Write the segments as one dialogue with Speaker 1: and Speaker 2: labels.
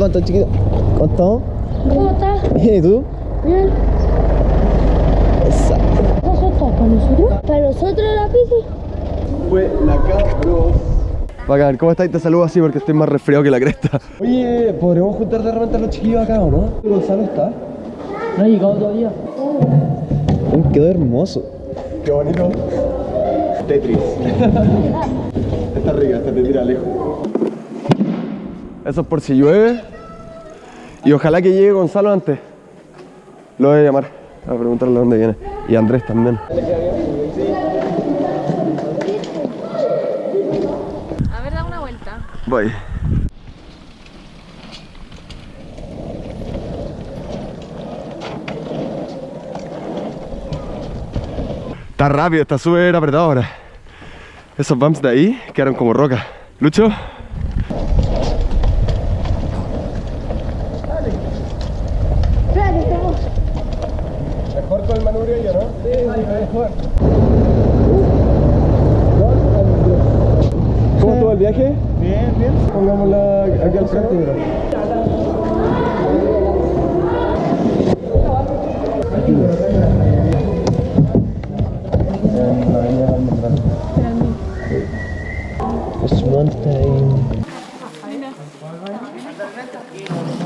Speaker 1: ¿Cómo estás, chiquito? ¿Cómo estamos?
Speaker 2: ¿Cómo estás?
Speaker 1: Bien, ¿y tú?
Speaker 2: Bien.
Speaker 1: Esa.
Speaker 2: ¿Eso está para nosotros? ¿Para nosotros la bici?
Speaker 1: Fue la cabros. Bacán, ¿cómo estás? Te saludo así porque estoy más resfriado que la cresta. Oye, ¿podremos juntar de repente a los chiquillos acá o no? Gonzalo está.
Speaker 2: No ha llegado todavía.
Speaker 1: Uy, quedó hermoso. Qué bonito. Tetris. está rica, esta te tira lejos. Eso es por si llueve. Y ojalá que llegue Gonzalo antes. Lo voy a llamar a preguntarle dónde viene. Y Andrés también.
Speaker 3: A ver, da una vuelta.
Speaker 1: Voy. Está rápido, está súper apretado ahora. Esos bumps de ahí quedaron como roca. Lucho. Mejor con el manubrio yo, ¿no? Sí, mejor. ¿Cómo estuvo el viaje?
Speaker 4: Bien, bien.
Speaker 1: Pongámosla aquí al frente, mira. Mountain.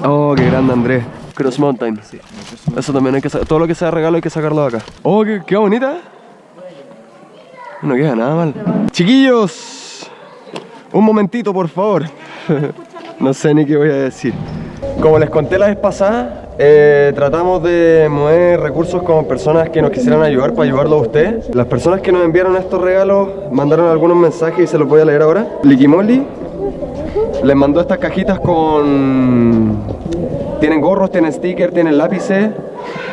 Speaker 1: Oh, qué grande Andrés. Cross Mountain. Eso también hay que. Todo lo que sea regalo hay que sacarlo de acá. Oh, qué, qué bonita. No queda nada mal. Chiquillos, un momentito, por favor. no sé ni qué voy a decir. Como les conté la vez pasada, eh, tratamos de mover recursos con personas que nos quisieran ayudar para ayudarlo a usted. Las personas que nos enviaron estos regalos mandaron algunos mensajes y se los voy a leer ahora. Liquimoli les mandó estas cajitas con... Tienen gorros, tienen stickers, tienen lápices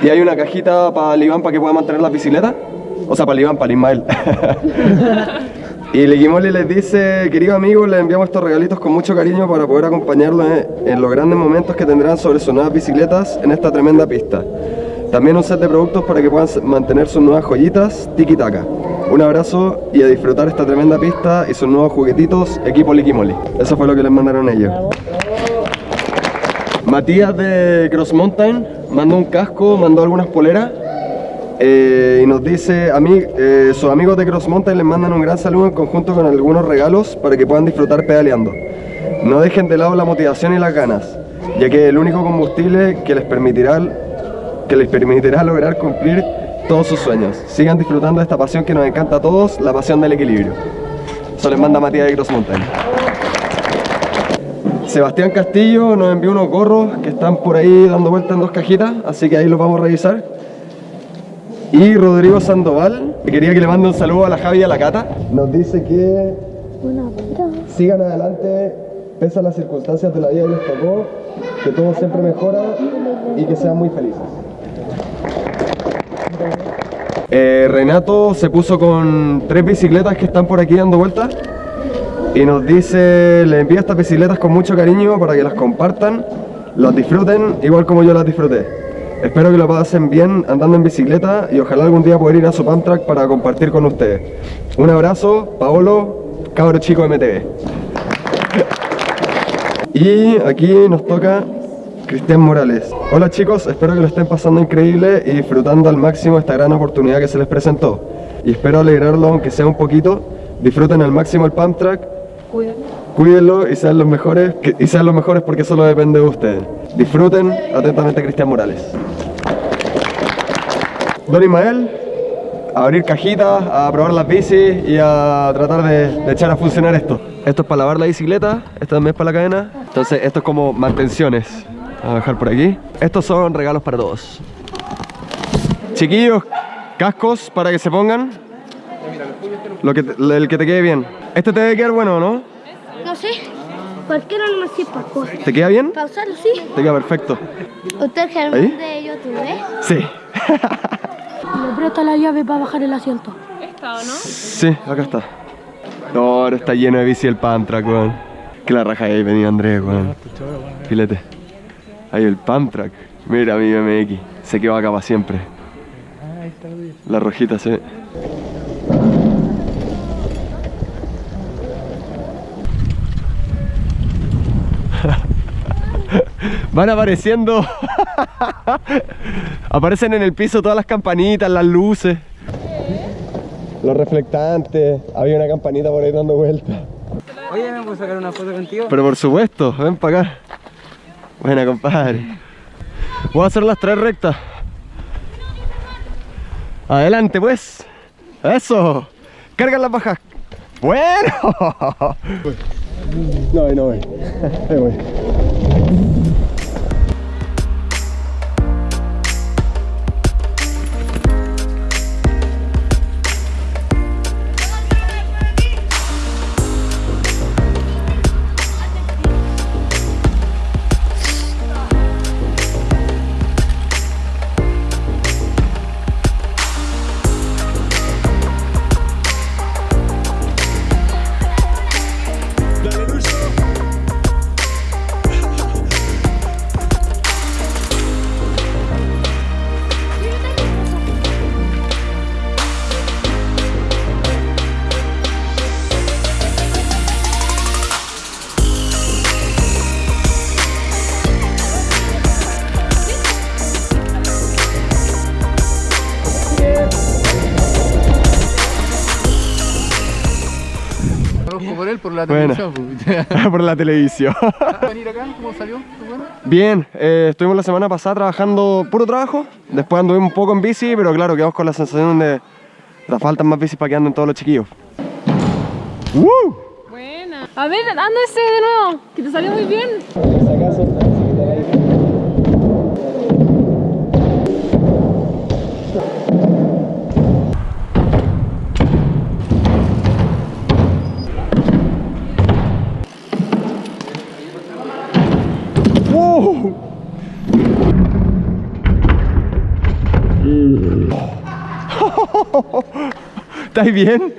Speaker 1: y hay una cajita para el Iván para que pueda mantener la bicicleta. O sea, para el Iván, para el Ismael. Y Leguimoli les dice, querido amigo, les enviamos estos regalitos con mucho cariño para poder acompañarlos en, en los grandes momentos que tendrán sobre sus nuevas bicicletas en esta tremenda pista. También un set de productos para que puedan mantener sus nuevas joyitas tiki taka. Un abrazo y a disfrutar esta tremenda pista y sus nuevos juguetitos, equipo Liquimoli. Eso fue lo que les mandaron ellos. Matías de Cross Mountain mandó un casco, mandó algunas poleras eh, y nos dice, ami- eh, sus amigos de Cross Mountain les mandan un gran saludo en conjunto con algunos regalos para que puedan disfrutar pedaleando. No dejen de lado la motivación y las ganas, ya que es el único combustible que les permitirá, que les permitirá lograr cumplir todos sus sueños. Sigan disfrutando de esta pasión que nos encanta a todos, la pasión del equilibrio. Eso les manda Matías de Cross Mountain. Sebastián Castillo nos envió unos gorros que están por ahí dando vueltas en dos cajitas, así que ahí los vamos a revisar. Y Rodrigo Sandoval, que quería que le mande un saludo a la Javi y a la Cata. Nos dice que sigan adelante, pese a las circunstancias de la vida que les tocó, que todo siempre mejora y que sean muy felices. Eh, Renato se puso con tres bicicletas que están por aquí dando vueltas y nos dice, le envía estas bicicletas con mucho cariño para que las compartan, las disfruten igual como yo las disfruté. Espero que lo pasen bien andando en bicicleta y ojalá algún día poder ir a su pump track para compartir con ustedes. Un abrazo, Paolo, cabro chico MTV. Y aquí nos toca Cristian Morales. Hola chicos, espero que lo estén pasando increíble y disfrutando al máximo esta gran oportunidad que se les presentó. Y espero alegrarlo aunque sea un poquito. Disfruten al máximo el pump track. Cuídenlo y sean los mejores, y sean los mejores porque solo depende de ustedes. Disfruten atentamente Cristian Morales. Don Ismael, a abrir cajitas, a probar las bicis y a tratar de, echar a funcionar esto. Esto es para lavar la bicicleta, esto también es para la cadena. Entonces esto es como mantenciones. A dejar por aquí. Estos son regalos para todos. Chiquillos, cascos para que se pongan. Lo que el que te quede bien. Este te debe quedar bueno, ¿no?
Speaker 2: No sé. Cualquiera no me sirve para
Speaker 1: ¿Te queda bien?
Speaker 2: Pausarlo, sí.
Speaker 1: Te queda perfecto.
Speaker 2: ¿Usted es Germán
Speaker 1: ¿Ahí?
Speaker 2: de YouTube, eh?
Speaker 1: Sí.
Speaker 2: Me presta la llave para bajar el asiento.
Speaker 3: ¿Esta o no?
Speaker 1: Sí, acá está. No, ahora está lleno de bici el Pantrack, weón. Que la raja ahí venía Andrés, weón. Filete. Ahí el Pantrack. Mira mi MX. Se quedó acá para siempre. La rojita se Van apareciendo. Aparecen en el piso todas las campanitas, las luces. Los reflectantes. Había una campanita por ahí dando vueltas.
Speaker 4: Oye, ¿me puedo sacar una foto contigo?
Speaker 1: Pero por supuesto, ven para acá. Buena, compadre. Voy a hacer las tres rectas. Adelante, pues. Eso. Carga las bajas. Bueno. No, ahí no voy.
Speaker 4: Conozco por él por la televisión.
Speaker 1: por la televisión.
Speaker 4: venir acá? ¿Cómo salió?
Speaker 1: Bien, eh, estuvimos la semana pasada trabajando puro trabajo. Después anduvimos un poco en bici, pero claro, quedamos con la sensación de que faltan más bicis para que anden todos los chiquillos. ¡Woo!
Speaker 3: Buena. A ver, anda ese de nuevo, que te salió muy bien.
Speaker 1: ¿Estáis bien?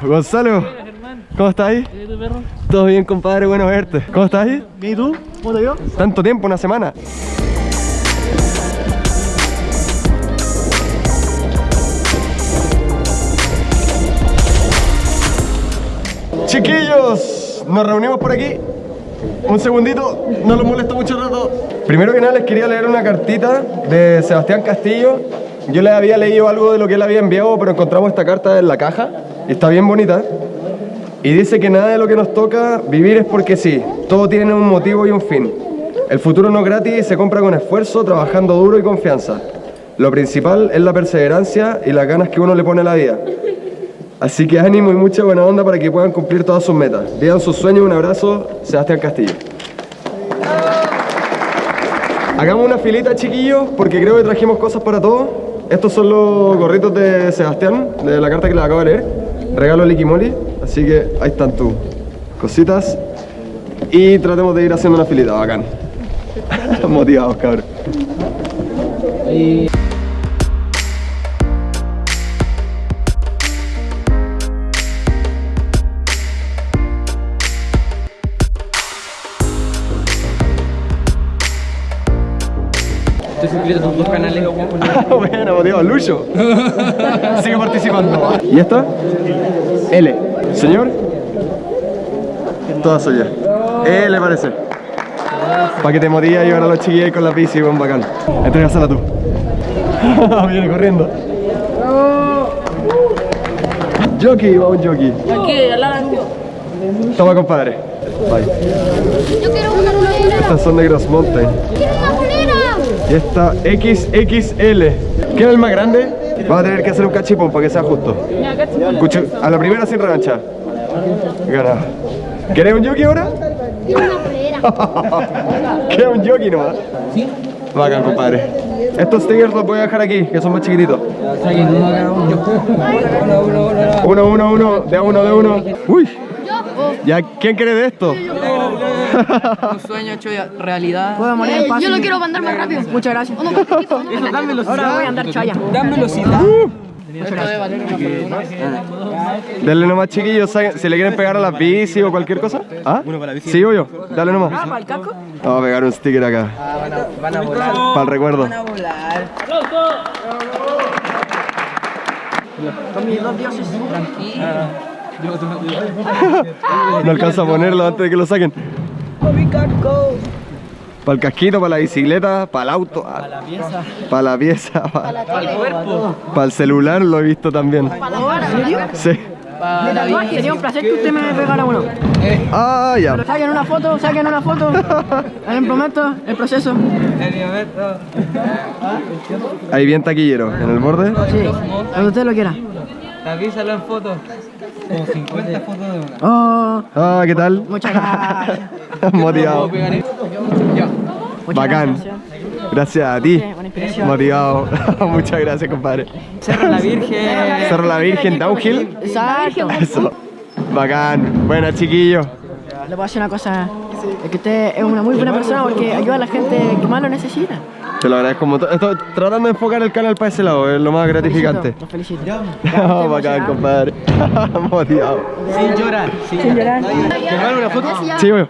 Speaker 1: Gonzalo, ¿cómo estáis? Todo bien, compadre, bueno verte. ¿Cómo estáis?
Speaker 5: ¿Y tú? ¿Cómo te vio?
Speaker 1: Tanto tiempo, una semana. Chiquillos, nos reunimos por aquí. Un segundito, no los molesto mucho rato. Primero que nada les quería leer una cartita de Sebastián Castillo. Yo le había leído algo de lo que él había enviado, pero encontramos esta carta en la caja y está bien bonita. Y dice que nada de lo que nos toca vivir es porque sí. Todo tiene un motivo y un fin. El futuro no es gratis y se compra con esfuerzo, trabajando duro y confianza. Lo principal es la perseverancia y las ganas que uno le pone a la vida. Así que ánimo y mucha buena onda para que puedan cumplir todas sus metas. Vivan sus sueños, un abrazo, Sebastián Castillo. Hagamos una filita, chiquillos, porque creo que trajimos cosas para todos. Estos son los gorritos de Sebastián, de la carta que les acabo de leer. Regalo Liquimoli, así que ahí están tus cositas. Y tratemos de ir haciendo una filita, bacán. Motivados, cabrón.
Speaker 4: Suscrito a tus dos canales.
Speaker 1: bueno, motivado, Lucho. Sigue participando. ¿Y esta? L. Señor. Todas suyas. L parece. Para que te motive a llevar a los chiquillos con la bici, buen bacán. Entrégasela tú. Viene corriendo. Jockey, va un jockey.
Speaker 3: Aquí, al lado.
Speaker 1: Toma, compadre. Bye.
Speaker 2: Yo quiero una.
Speaker 1: Estas son de Gross Mountain. Y esta XXL. ¿Quién es el más grande? Va a tener que hacer un cachipón para que sea justo. Cucho- a la primera sin revancha. Gana. ¿Querés un jockey ahora? Queda un jockey nomás. Sí. Bacán, compadre. Estos stickers los voy a dejar aquí, que son más chiquititos. Uno, uno, uno, de uno, de uno. Uy. ¿Ya quién quiere de esto?
Speaker 4: Un sueño hecho realidad.
Speaker 5: Puedo morir en paz.
Speaker 2: Yo lo quiero mandar más rápido.
Speaker 5: Muchas gracias.
Speaker 2: ¿O no? ¿O?
Speaker 5: Dan velocidad. Ahora voy a andar chaya.
Speaker 4: Dan velocidad.
Speaker 1: Denle nomás, chiquillos, si le quieren pegar a las bici o cualquier cosa. ¿Ah? Para la. Sí, obvio. Dale nomás.
Speaker 5: ¿Para el casco?
Speaker 1: Vamos a pegar un sticker acá.
Speaker 4: Van a volar.
Speaker 1: Para el recuerdo.
Speaker 4: Van a volar.
Speaker 5: Con mis dos dioses.
Speaker 4: Tranquilo.
Speaker 1: No alcanza a ponerlo antes de que lo saquen. Para el casquito, para la bicicleta, para el auto, para la pieza, para la pieza, para, para el celular lo he visto también. Sí.
Speaker 5: Sería un placer que usted me pegara uno.
Speaker 1: Ah, ya.
Speaker 5: Saquen una foto, saquen una foto. En el momento, el proceso.
Speaker 1: Ahí bien taquillero, en el borde.
Speaker 5: Sí, cuando usted lo quiera.
Speaker 4: Avísalo en foto. Como 50 fotos de una.
Speaker 5: Oh,
Speaker 1: Ah, ¿qué tal?
Speaker 5: muchas gracias.
Speaker 1: Motivado.
Speaker 5: Muchas
Speaker 1: Bacán.
Speaker 5: gracias.
Speaker 1: Gracias a ti.
Speaker 5: Inspiración.
Speaker 1: Motivado. Muchas gracias, compadre.
Speaker 4: Cerro la Virgen.
Speaker 1: Cerro la Virgen, Downhill.
Speaker 5: Exacto.
Speaker 1: Eso. Bacán. Buena, chiquillo.
Speaker 5: Le puedo decir una cosa. Es que usted es una muy buena persona porque ayuda a la gente que más lo necesita.
Speaker 1: Te lo agradezco un montón. Estoy tratando de enfocar el canal para ese lado, es lo más gratificante.
Speaker 5: Lo felicito.
Speaker 1: Oh, bacán, compadre. Motivado.
Speaker 4: Sin llorar. Sin,
Speaker 5: Sin llorar.
Speaker 4: ¿Te una foto?
Speaker 1: Sí, voy.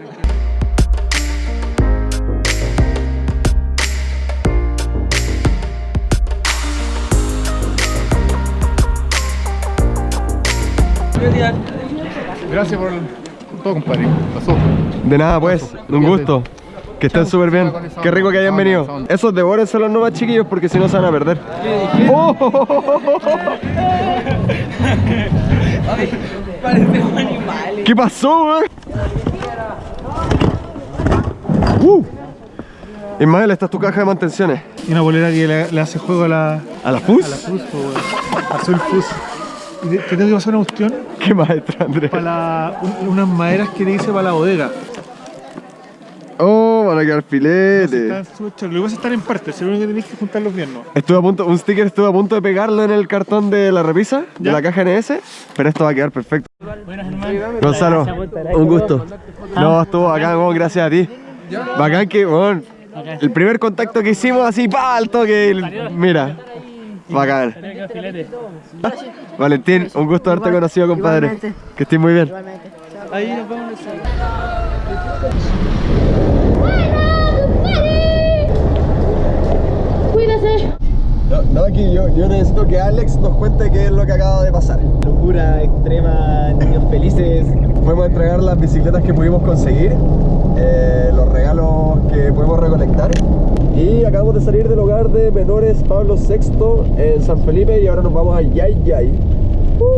Speaker 6: Gracias por todo, compadre. Pasó.
Speaker 1: De nada, pues. Un gusto. Que estén súper bien. Qué rico que hayan venido. Esos devórense los nuevos chiquillos porque si no se van a perder. Oh. ¿Qué pasó, weón? Uh. Ismael, esta es tu caja de mantenciones.
Speaker 6: Y una bolera que le, le hace juego a la,
Speaker 1: ¿A la FUS?
Speaker 6: a la Fus. Azul Fus. Y te, te tengo que pasar una cuestión
Speaker 1: ¿Qué maestro, Andrés?
Speaker 6: para la- un- unas maderas que te hice para la bodega.
Speaker 1: Van a quedar filetes.
Speaker 6: Lo que pasa es que están en partes, lo único que tenéis que juntarlos bien, ¿no?
Speaker 1: Estuve a punto, un sticker estuve a punto de pegarlo en el cartón de la repisa, de
Speaker 6: ¿Ya?
Speaker 1: la caja NS, pero esto va a quedar perfecto. Gonzalo, un gusto. No, estuvo bacán, weón, gracias a ti. Bacán que, weón, el primer contacto que hicimos así, pa, al toque, el- mira. Bacán. Valentín, un gusto haberte conocido, compadre.
Speaker 5: igualmente.
Speaker 1: Que estés muy bien.
Speaker 5: Igualmente.
Speaker 2: Cuídese.
Speaker 1: No, no, aquí yo, yo necesito que Alex nos cuente qué es lo que acaba de pasar.
Speaker 4: Locura extrema, niños felices.
Speaker 1: Fuimos a entregar las bicicletas que pudimos conseguir, eh, los regalos que pudimos recolectar. Y acabamos de salir del hogar de menores Pablo VI en San Felipe y ahora nos vamos a Yay Yay.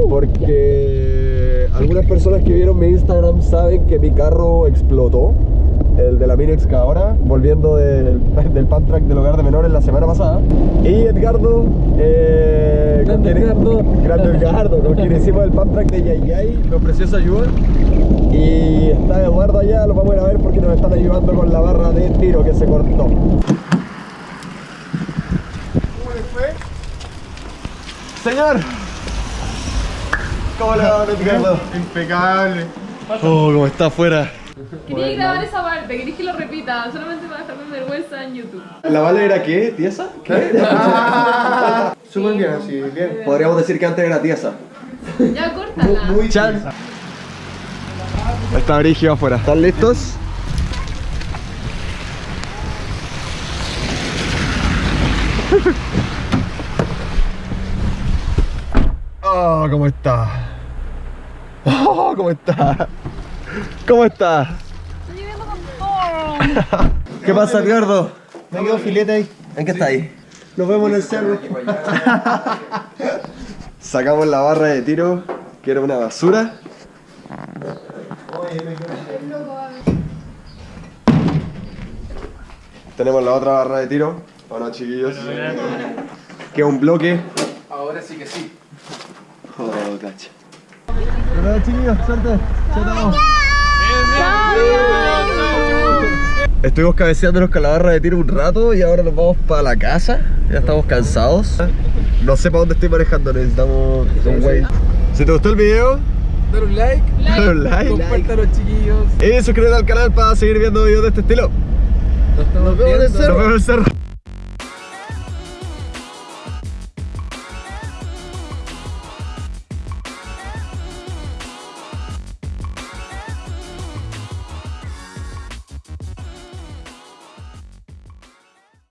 Speaker 1: Porque algunas personas que vieron mi Instagram saben que mi carro explotó, el de la mini excavadora, volviendo del, del track del hogar de menores la semana pasada. Y Edgardo, eh,
Speaker 4: Grande
Speaker 1: quien-
Speaker 4: Edgardo.
Speaker 1: Grande Edgardo, con quien hicimos el pump track de Yay Yay, me ofreció esa ayuda. Y está Eduardo allá, lo vamos a ir a ver porque nos están ayudando con la barra de tiro que se cortó. ¿Cómo le fue? Señor. ¿Cómo le va, Edgardo?
Speaker 6: Impecable.
Speaker 1: Oh, cómo está afuera.
Speaker 3: Quería grabar esa parte, quería que lo repita, solamente para dejarme vergüenza en YouTube.
Speaker 1: ¿La Vale era qué? ¿Tiesa? ¿Qué?
Speaker 6: Súper bien, así, bien.
Speaker 1: Podríamos decir que antes era tiesa.
Speaker 3: Ya, córtala.
Speaker 1: Muy chan. Está Brigio afuera. ¿Están listos? Oh, ¿cómo está? Oh, ¿cómo está? ¿Cómo está?
Speaker 3: Estoy viviendo con todo.
Speaker 1: ¿Qué pasa, Edgardo?
Speaker 6: Me quedo filete ahí.
Speaker 1: ¿En qué está ahí?
Speaker 6: Nos vemos en el cerro.
Speaker 1: Sacamos la barra de tiro, que era una basura. Tenemos la otra barra de tiro. Hola chiquillos. Que es un bloque.
Speaker 4: Ahora sí que sí.
Speaker 1: Oh, cacha. Hola chiquillos, suerte. Chao. Estuvimos cabeceándonos con la barra de tiro un rato y ahora nos vamos para la casa. Ya estamos cansados. No sé para dónde estoy manejando, necesitamos un güey. Si te gustó el video,
Speaker 4: Dale un like.
Speaker 1: dale un like.
Speaker 4: Compártalo, chiquillos.
Speaker 1: Y suscríbete al canal para seguir viendo videos de este estilo.
Speaker 4: Nos
Speaker 1: Nos vemos en el cerro. Nos vemos en el cerro.